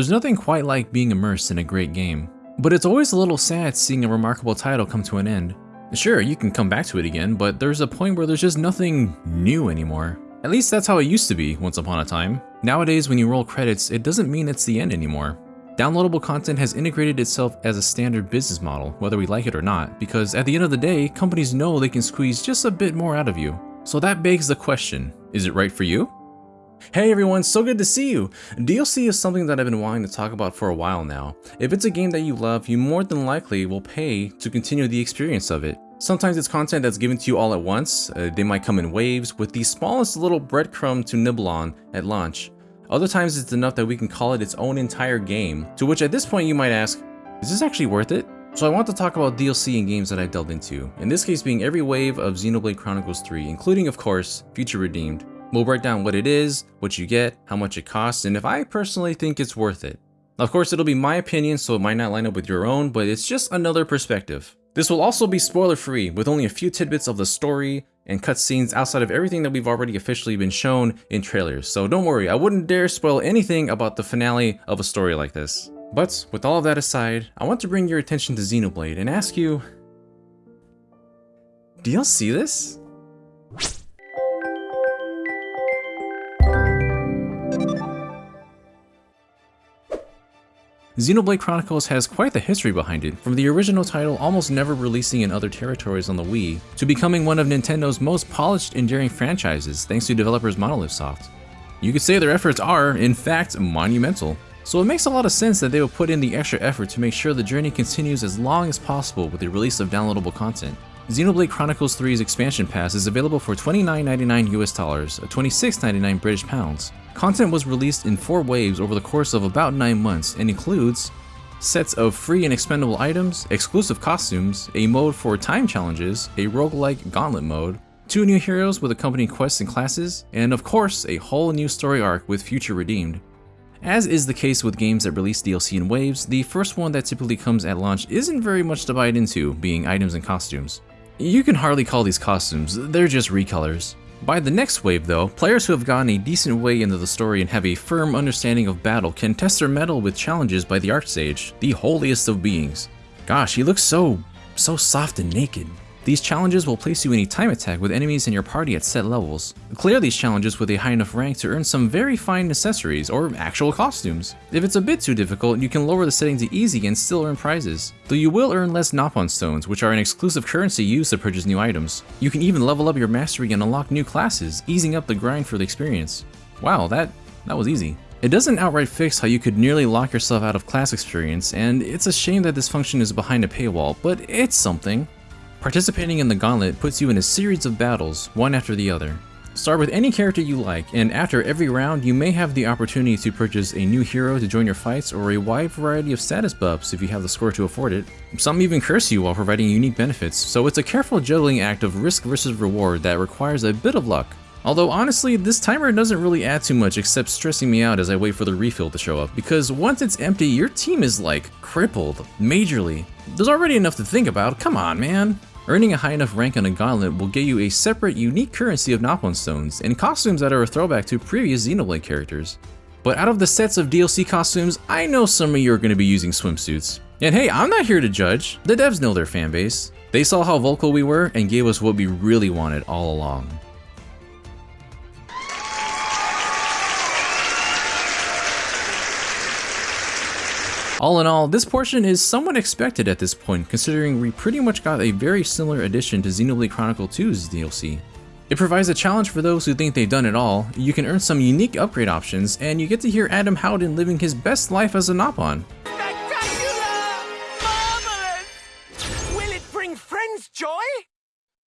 There's nothing quite like being immersed in a great game, but it's always a little sad seeing a remarkable title come to an end. Sure, you can come back to it again, but there's a point where there's just nothing new anymore. At least that's how it used to be once upon a time. Nowadays, when you roll credits, it doesn't mean it's the end anymore. Downloadable content has integrated itself as a standard business model, whether we like it or not, because at the end of the day, companies know they can squeeze just a bit more out of you. So that begs the question, is it right for you? Hey everyone, so good to see you! DLC is something that I've been wanting to talk about for a while now. If it's a game that you love, you more than likely will pay to continue the experience of it. Sometimes it's content that's given to you all at once, uh, they might come in waves with the smallest little breadcrumb to nibble on at launch. Other times it's enough that we can call it its own entire game, to which at this point you might ask, is this actually worth it? So I want to talk about DLC and games that I've delved into, in this case being every wave of Xenoblade Chronicles 3, including of course, Future Redeemed. We'll break down what it is, what you get, how much it costs, and if I personally think it's worth it. Of course, it'll be my opinion, so it might not line up with your own, but it's just another perspective. This will also be spoiler free, with only a few tidbits of the story, and cutscenes outside of everything that we've already officially been shown in trailers. So don't worry, I wouldn't dare spoil anything about the finale of a story like this. But with all of that aside, I want to bring your attention to Xenoblade and ask you, do y'all see this? Xenoblade Chronicles has quite the history behind it, from the original title almost never releasing in other territories on the Wii, to becoming one of Nintendo's most polished, enduring franchises thanks to developers Monolith Soft. You could say their efforts are, in fact, monumental. So it makes a lot of sense that they will put in the extra effort to make sure the journey continues as long as possible with the release of downloadable content. Xenoblade Chronicles 3's expansion pass is available for $29.99 US dollars, uh, $26.99 British pounds, Content was released in four waves over the course of about 9 months and includes sets of free and expendable items, exclusive costumes, a mode for time challenges, a roguelike gauntlet mode, two new heroes with accompanying quests and classes, and of course, a whole new story arc with Future Redeemed. As is the case with games that release DLC in waves, the first one that typically comes at launch isn't very much divided into, being items and costumes. You can hardly call these costumes, they're just recolors. By the next wave though, players who have gotten a decent way into the story and have a firm understanding of battle can test their mettle with challenges by the Archsage, the holiest of beings. Gosh, he looks so, so soft and naked. These challenges will place you in a time attack with enemies in your party at set levels. Clear these challenges with a high enough rank to earn some very fine accessories or actual costumes. If it's a bit too difficult, you can lower the setting to easy and still earn prizes. Though you will earn less Nopon stones, which are an exclusive currency used to purchase new items. You can even level up your mastery and unlock new classes, easing up the grind for the experience. Wow, that, that was easy. It doesn't outright fix how you could nearly lock yourself out of class experience, and it's a shame that this function is behind a paywall, but it's something. Participating in the Gauntlet puts you in a series of battles, one after the other. Start with any character you like, and after every round you may have the opportunity to purchase a new hero to join your fights or a wide variety of status buffs if you have the score to afford it. Some even curse you while providing unique benefits, so it's a careful juggling act of risk versus reward that requires a bit of luck. Although honestly, this timer doesn't really add too much except stressing me out as I wait for the refill to show up, because once it's empty, your team is like, crippled, majorly. There's already enough to think about, come on man. Earning a high enough rank on a gauntlet will get you a separate unique currency of Nopon stones and costumes that are a throwback to previous Xenoblade characters. But out of the sets of DLC costumes, I know some of you are going to be using swimsuits. And hey, I'm not here to judge, the devs know their fanbase. They saw how vocal we were and gave us what we really wanted all along. All in all, this portion is somewhat expected at this point, considering we pretty much got a very similar addition to Xenoblade Chronicle 2's DLC. It provides a challenge for those who think they've done it all, you can earn some unique upgrade options, and you get to hear Adam Howden living his best life as a Nopon. Will it bring friends joy?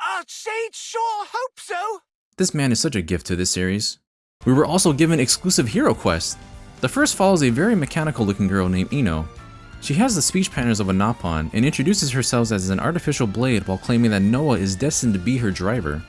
Archsage sure hope so! This man is such a gift to this series. We were also given exclusive hero quests, the first follows a very mechanical looking girl named Ino. She has the speech patterns of a Nopon and introduces herself as an artificial blade while claiming that Noah is destined to be her driver.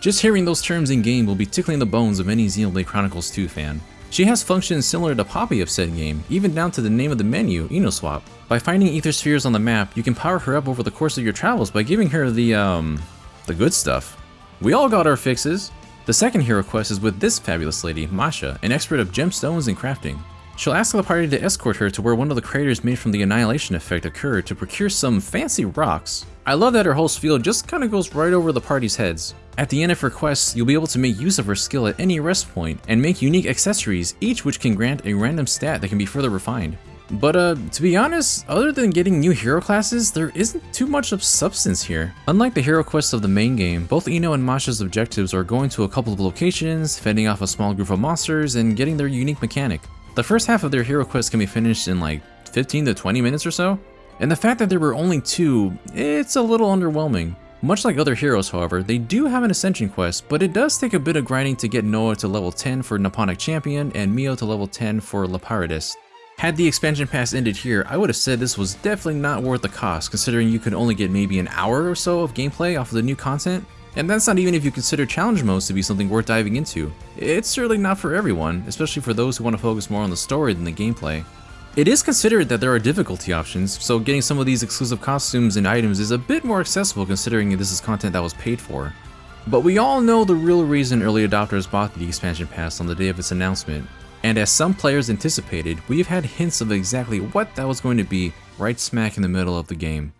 Just hearing those terms in game will be tickling the bones of any Xenoblade Chronicles 2 fan. She has functions similar to Poppy of said game, even down to the name of the menu, Inoswap. By finding ether spheres on the map, you can power her up over the course of your travels by giving her the, um, the good stuff. We all got our fixes, the second hero quest is with this fabulous lady, Masha, an expert of gemstones and crafting. She'll ask the party to escort her to where one of the craters made from the annihilation effect occurred to procure some fancy rocks. I love that her whole spiel just kinda goes right over the party's heads. At the end of her quest, you'll be able to make use of her skill at any rest point and make unique accessories, each which can grant a random stat that can be further refined. But uh, to be honest, other than getting new hero classes, there isn't too much of substance here. Unlike the hero quests of the main game, both Ino and Masha's objectives are going to a couple of locations, fending off a small group of monsters, and getting their unique mechanic. The first half of their hero quest can be finished in like 15 to 20 minutes or so, and the fact that there were only two, it's a little underwhelming. Much like other heroes, however, they do have an Ascension quest, but it does take a bit of grinding to get Noah to level 10 for Noponic Champion and Mio to level 10 for Lapidarist. Had the expansion pass ended here, I would have said this was definitely not worth the cost, considering you could only get maybe an hour or so of gameplay off of the new content, and that's not even if you consider challenge modes to be something worth diving into. It's certainly not for everyone, especially for those who want to focus more on the story than the gameplay. It is considered that there are difficulty options, so getting some of these exclusive costumes and items is a bit more accessible considering this is content that was paid for. But we all know the real reason early adopters bought the expansion pass on the day of its announcement, and as some players anticipated, we've had hints of exactly what that was going to be right smack in the middle of the game.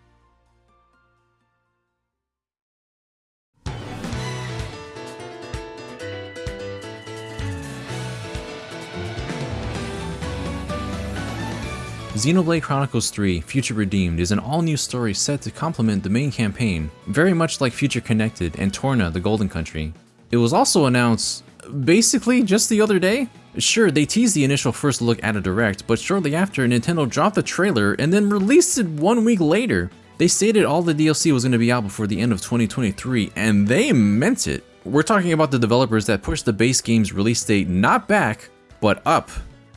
Xenoblade Chronicles 3 Future Redeemed is an all-new story set to complement the main campaign, very much like Future Connected and Torna the Golden Country. It was also announced basically just the other day. Sure, they teased the initial first look at a direct, but shortly after Nintendo dropped the trailer and then released it one week later. They stated all the DLC was going to be out before the end of 2023, and they meant it. We're talking about the developers that pushed the base game's release date not back, but up.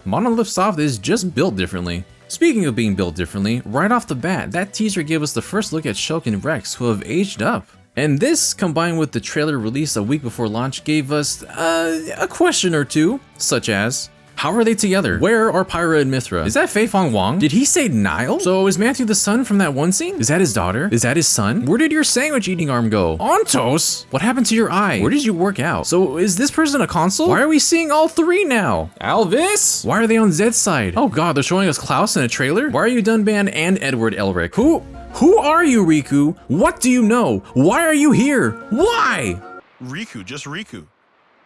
Monolith Soft is just built differently. Speaking of being built differently, right off the bat, that teaser gave us the first look at Shulk and Rex, who have aged up. And this, combined with the trailer released a week before launch, gave us uh, a question or two, such as, how are they together? Where are Pyra and Mythra? Is that Fei Fong Wang? Did he say Nile? So is Matthew the son from that one scene? Is that his daughter? Is that his son? Where did your sandwich eating arm go? Ontos? What happened to your eye? Where did you work out? So is this person a console? Why are we seeing all three now? Alvis? Why are they on Zed's side? Oh god, they're showing us Klaus in a trailer? Why are you Dunban and Edward Elric? Who? Who are you, Riku? What do you know? Why are you here? Why? Riku, just Riku.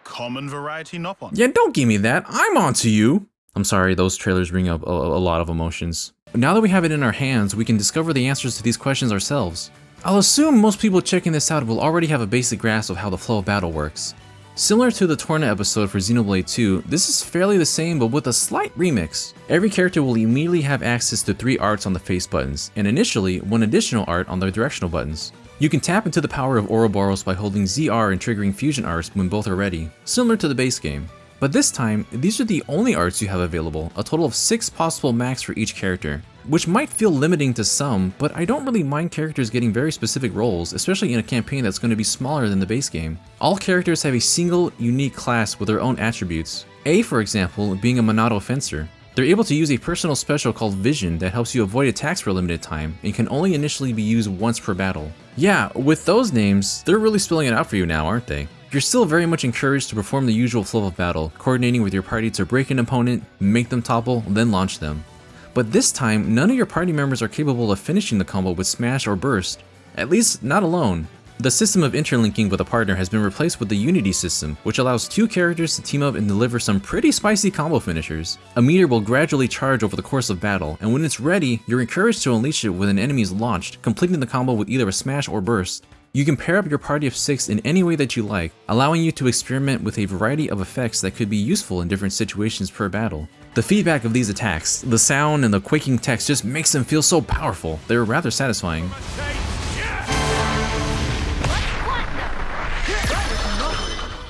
Common variety Nopon. Yeah, don't give me that. I'm onto you. I'm sorry, those trailers bring up a, a lot of emotions. Now that we have it in our hands, we can discover the answers to these questions ourselves. I'll assume most people checking this out will already have a basic grasp of how the flow of battle works. Similar to the Torna episode for Xenoblade 2, this is fairly the same but with a slight remix. Every character will immediately have access to 3 arts on the face buttons, and initially, one additional art on the directional buttons. You can tap into the power of Ouroboros by holding ZR and triggering fusion arts when both are ready, similar to the base game. But this time, these are the only arts you have available, a total of 6 possible max for each character. Which might feel limiting to some, but I don't really mind characters getting very specific roles, especially in a campaign that's going to be smaller than the base game. All characters have a single, unique class with their own attributes. A, for example, being a Monado Fencer. They're able to use a personal special called Vision that helps you avoid attacks for a limited time and can only initially be used once per battle. Yeah, with those names, they're really spilling it out for you now, aren't they? You're still very much encouraged to perform the usual flow of battle, coordinating with your party to break an opponent, make them topple, then launch them. But this time, none of your party members are capable of finishing the combo with smash or burst, at least not alone. The system of interlinking with a partner has been replaced with the Unity system, which allows two characters to team up and deliver some pretty spicy combo finishers. A meter will gradually charge over the course of battle, and when it's ready, you're encouraged to unleash it when an enemy is launched, completing the combo with either a smash or burst. You can pair up your party of 6 in any way that you like, allowing you to experiment with a variety of effects that could be useful in different situations per battle. The feedback of these attacks, the sound and the quaking text just makes them feel so powerful, they're rather satisfying.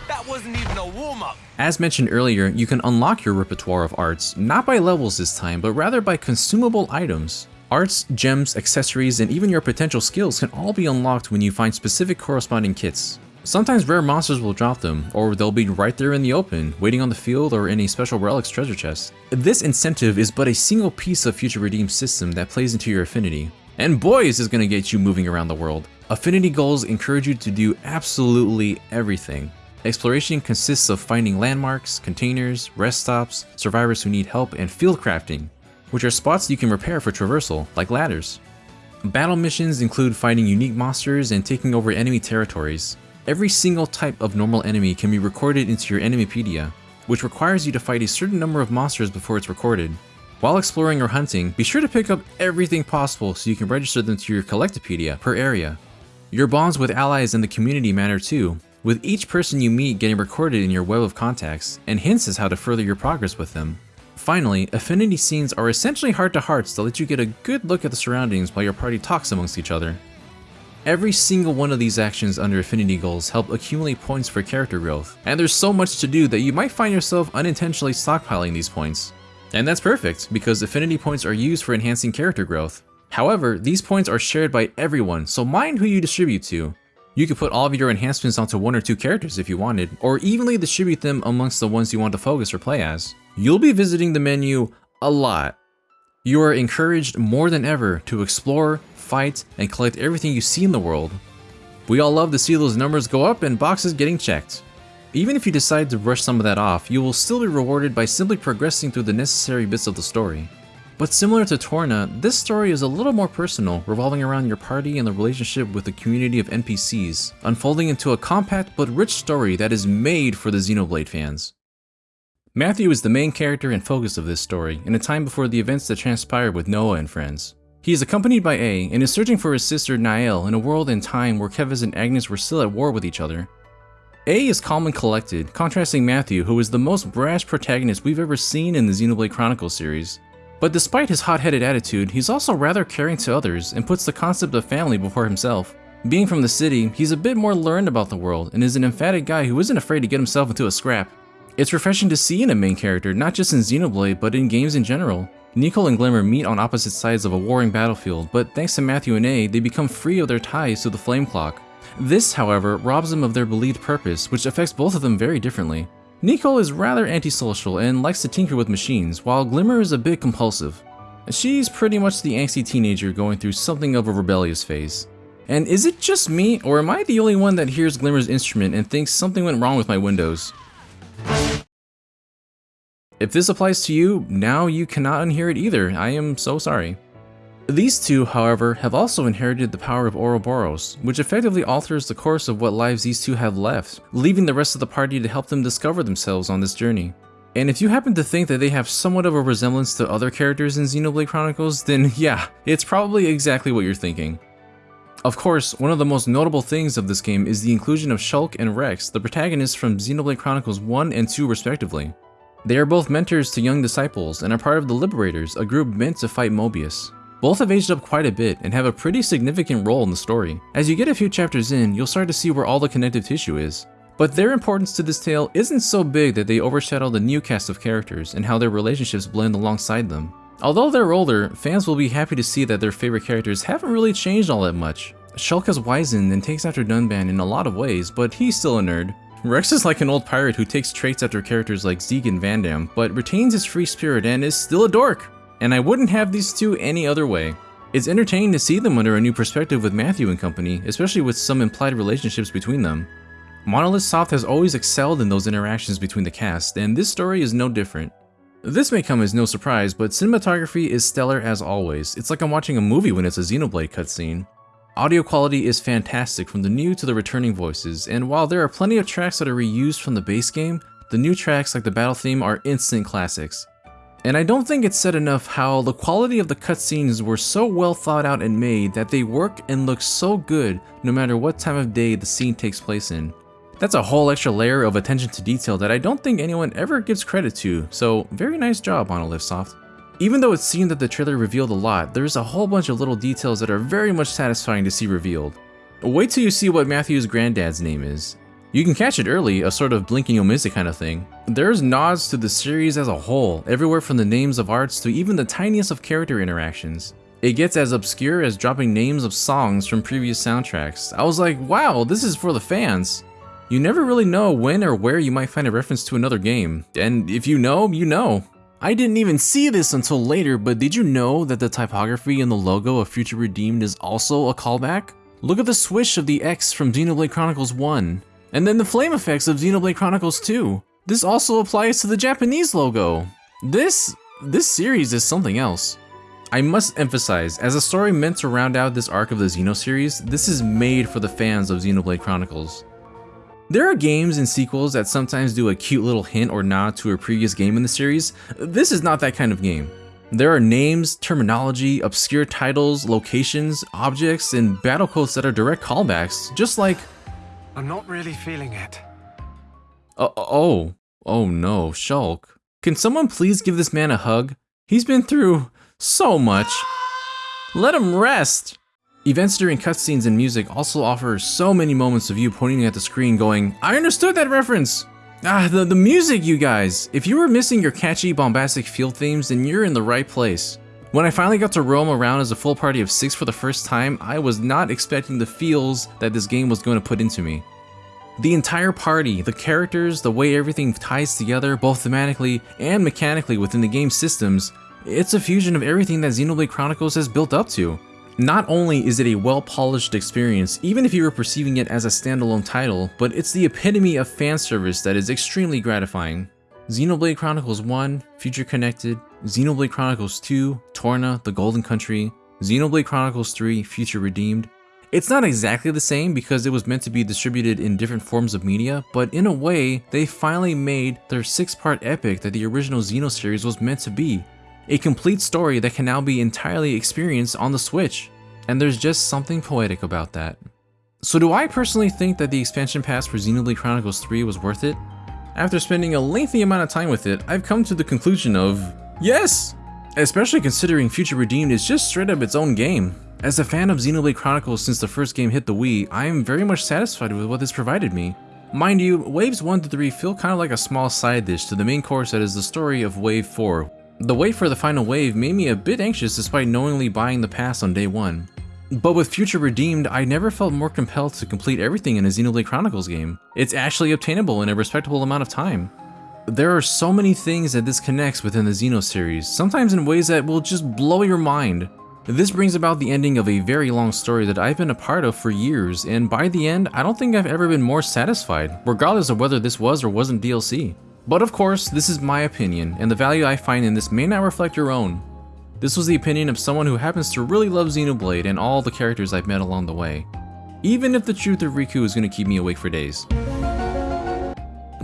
That wasn't even a warm-up. As mentioned earlier, you can unlock your repertoire of arts, not by levels this time, but rather by consumable items. Arts, gems, accessories, and even your potential skills can all be unlocked when you find specific corresponding kits. Sometimes rare monsters will drop them, or they'll be right there in the open, waiting on the field or in a special relics treasure chest. This incentive is but a single piece of Future Redeem system that plays into your affinity. And boys is gonna get you moving around the world. Affinity goals encourage you to do absolutely everything. Exploration consists of finding landmarks, containers, rest stops, survivors who need help, and field crafting, which are spots you can repair for traversal, like ladders. Battle missions include fighting unique monsters and taking over enemy territories. Every single type of normal enemy can be recorded into your Enemypedia, which requires you to fight a certain number of monsters before it's recorded. While exploring or hunting, be sure to pick up everything possible so you can register them to your Collectopedia per area. Your bonds with allies and the community matter too, with each person you meet getting recorded in your web of contacts, and hints as how to further your progress with them. Finally, affinity scenes are essentially heart-to-hearts that let you get a good look at the surroundings while your party talks amongst each other. Every single one of these actions under affinity goals help accumulate points for character growth, and there's so much to do that you might find yourself unintentionally stockpiling these points. And that's perfect, because affinity points are used for enhancing character growth. However, these points are shared by everyone, so mind who you distribute to. You could put all of your enhancements onto one or two characters if you wanted, or evenly distribute them amongst the ones you want to focus or play as you'll be visiting the menu a lot. You are encouraged more than ever to explore, fight, and collect everything you see in the world. We all love to see those numbers go up and boxes getting checked. Even if you decide to brush some of that off, you will still be rewarded by simply progressing through the necessary bits of the story. But similar to Torna, this story is a little more personal, revolving around your party and the relationship with the community of NPCs, unfolding into a compact but rich story that is made for the Xenoblade fans. Matthew is the main character and focus of this story, in a time before the events that transpired with Noah and friends. He is accompanied by A and is searching for his sister Nael in a world and time where Keves and Agnus were still at war with each other. A is calm and collected, contrasting Matthew, who is the most brash protagonist we've ever seen in the Xenoblade Chronicles series. But despite his hot-headed attitude, he's also rather caring to others and puts the concept of family before himself. Being from the city, he's a bit more learned about the world and is an emphatic guy who isn't afraid to get himself into a scrap. It's refreshing to see in a main character, not just in Xenoblade, but in games in general. Nikol and Glimmer meet on opposite sides of a warring battlefield, but thanks to Matthew and A, they become free of their ties to the Flame Clock. This, however, robs them of their believed purpose, which affects both of them very differently. Nikol is rather antisocial and likes to tinker with machines, while Glimmer is a bit compulsive. She's pretty much the angsty teenager going through something of a rebellious phase. And is it just me, or am I the only one that hears Glimmer's instrument and thinks something went wrong with my windows? If this applies to you, now you cannot unhear it either. I am so sorry. These two, however, have also inherited the power of Ouroboros, which effectively alters the course of what lives these two have left, leaving the rest of the party to help them discover themselves on this journey. And if you happen to think that they have somewhat of a resemblance to other characters in Xenoblade Chronicles, then yeah, it's probably exactly what you're thinking. Of course, one of the most notable things of this game is the inclusion of Shulk and Rex, the protagonists from Xenoblade Chronicles 1 and 2 respectively. They are both mentors to young disciples and are part of the Liberators, a group meant to fight Moebius. Both have aged up quite a bit and have a pretty significant role in the story. As you get a few chapters in, you'll start to see where all the connective tissue is. But their importance to this tale isn't so big that they overshadow the new cast of characters and how their relationships blend alongside them. Although they're older, fans will be happy to see that their favorite characters haven't really changed all that much. Shulk has wizened and takes after Dunban in a lot of ways, but he's still a nerd. Rex is like an old pirate who takes traits after characters like Zeke and Vandham, but retains his free spirit and is still a dork. And I wouldn't have these two any other way. It's entertaining to see them under a new perspective with Matthew and company, especially with some implied relationships between them. Monolith Soft has always excelled in those interactions between the cast, and this story is no different. This may come as no surprise, but cinematography is stellar as always. It's like I'm watching a movie when it's a Xenoblade cutscene. Audio quality is fantastic from the new to the returning voices, and while there are plenty of tracks that are reused from the base game, the new tracks like the battle theme are instant classics. And I don't think it's said enough how the quality of the cutscenes were so well thought out and made that they work and look so good no matter what time of day the scene takes place in. That's a whole extra layer of attention to detail that I don't think anyone ever gives credit to, so very nice job Monolith Soft. Even though it seemed that the trailer revealed a lot, there's a whole bunch of little details that are very much satisfying to see revealed. Wait till you see what Matthew's granddad's name is. You can catch it early, a sort of blinking you'll miss it kind of thing. There's nods to the series as a whole, everywhere from the names of arts to even the tiniest of character interactions. It gets as obscure as dropping names of songs from previous soundtracks. I was like, wow, this is for the fans. You never really know when or where you might find a reference to another game, and if you know, you know. I didn't even see this until later, but did you know that the typography in the logo of Future Redeemed is also a callback? Look at the swish of the X from Xenoblade Chronicles 1. And then the flame effects of Xenoblade Chronicles 2. This also applies to the Japanese logo. This, this series is something else. I must emphasize, as a story meant to round out this arc of the Xeno series, this is made for the fans of Xenoblade Chronicles. There are games and sequels that sometimes do a cute little hint or nod to a previous game in the series. This is not that kind of game. There are names, terminology, obscure titles, locations, objects, and battle codes that are direct callbacks, just like I'm not really feeling it. Oh, oh, oh no, Shulk. Can someone please give this man a hug? He's been through so much. Let him rest. Events during cutscenes and music also offer so many moments of you pointing at the screen going, I understood that reference! Ah, the, the music, you guys! If you were missing your catchy, bombastic field themes, then you're in the right place. When I finally got to roam around as a full party of six for the first time, I was not expecting the feels that this game was going to put into me. The entire party, the characters, the way everything ties together both thematically and mechanically within the game's systems, it's a fusion of everything that Xenoblade Chronicles has built up to. Not only is it a well-polished experience, even if you were perceiving it as a standalone title, but it's the epitome of fan service that is extremely gratifying. Xenoblade Chronicles 1, Future Connected, Xenoblade Chronicles 2, Torna, The Golden Country, Xenoblade Chronicles 3, Future Redeemed. It's not exactly the same because it was meant to be distributed in different forms of media, but in a way, they finally made their six-part epic that the original Xeno series was meant to be. A complete story that can now be entirely experienced on the Switch, and there's just something poetic about that. So do I personally think that the expansion pass for Xenoblade Chronicles 3 was worth it? After spending a lengthy amount of time with it, I've come to the conclusion of yes! Especially considering Future Redeemed is just straight up its own game. As a fan of Xenoblade Chronicles since the first game hit the Wii, I am very much satisfied with what this provided me. Mind you, Waves 1 to 3 feel kind of like a small side dish to the main course that is the story of Wave 4, the wait for the final wave made me a bit anxious despite knowingly buying the pass on day one. But with Future Redeemed, I never felt more compelled to complete everything in a Xenoblade Chronicles game. It's actually obtainable in a respectable amount of time. There are so many things that this connects within the Xeno series, sometimes in ways that will just blow your mind. This brings about the ending of a very long story that I've been a part of for years, and by the end, I don't think I've ever been more satisfied, regardless of whether this was or wasn't DLC. But of course, this is my opinion, and the value I find in this may not reflect your own. This was the opinion of someone who happens to really love Xenoblade and all the characters I've met along the way. Even if the truth of Riku is going to keep me awake for days.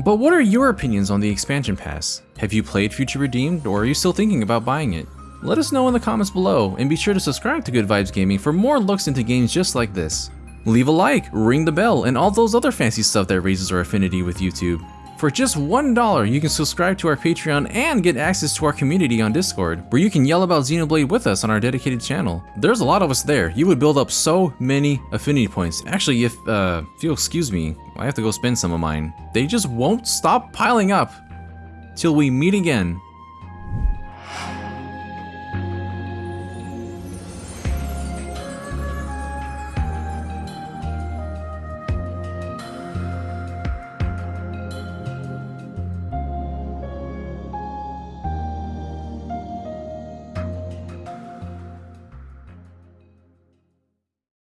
But what are your opinions on the expansion pass? Have you played Future Redeemed, or are you still thinking about buying it? Let us know in the comments below, and be sure to subscribe to Good Vibes Gaming for more looks into games just like this. Leave a like, ring the bell, and all those other fancy stuff that raises our affinity with YouTube. For just $1, you can subscribe to our Patreon and get access to our community on Discord, where you can yell about Xenoblade with us on our dedicated channel. There's a lot of us there. You would build up so many affinity points. Actually, if, uh, if you'll excuse me, I have to go spend some of mine. They just won't stop piling up. Till we meet again